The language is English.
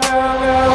no, no, no.